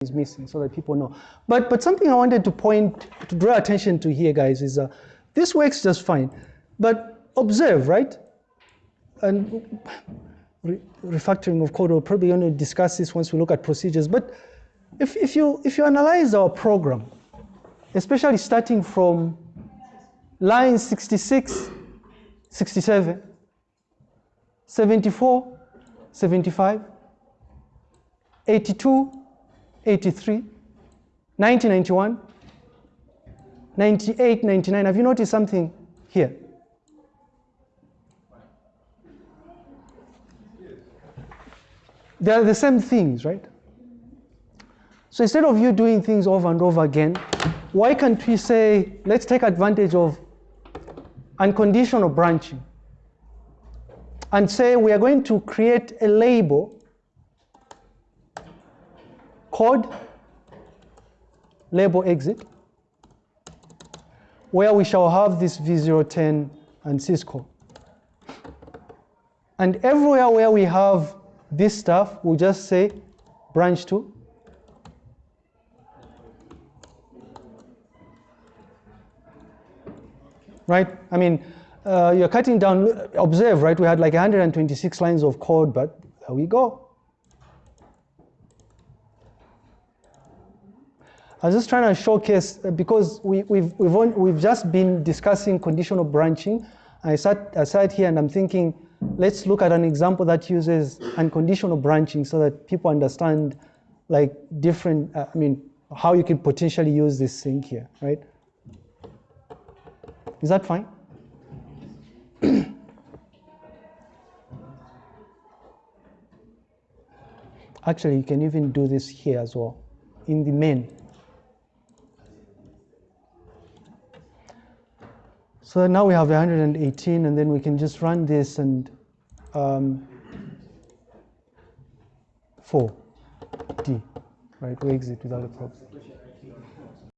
is missing so that people know. But, but something I wanted to point, to draw attention to here, guys, is uh, this works just fine. But observe, right? And re refactoring of code, we're probably to discuss this once we look at procedures. But if, if, you, if you analyze our program, especially starting from line 66, 67, 74, 75, 82, 83, 1991, 98, 99. Have you noticed something here? They are the same things, right? So instead of you doing things over and over again, why can't we say, let's take advantage of unconditional branching and say we are going to create a label code label exit where we shall have this V010 and syscall. And everywhere where we have this stuff, we'll just say branch to right? I mean, uh, you're cutting down, observe, right? We had like 126 lines of code, but there we go. I was just trying to showcase, uh, because we, we've, we've, on, we've just been discussing conditional branching. I sat, I sat here and I'm thinking, let's look at an example that uses unconditional branching so that people understand like different, uh, I mean, how you can potentially use this thing here, right? Is that fine? Actually, you can even do this here as well, in the main. So now we have 118, and then we can just run this and um, 4D, right? We exit without a problem.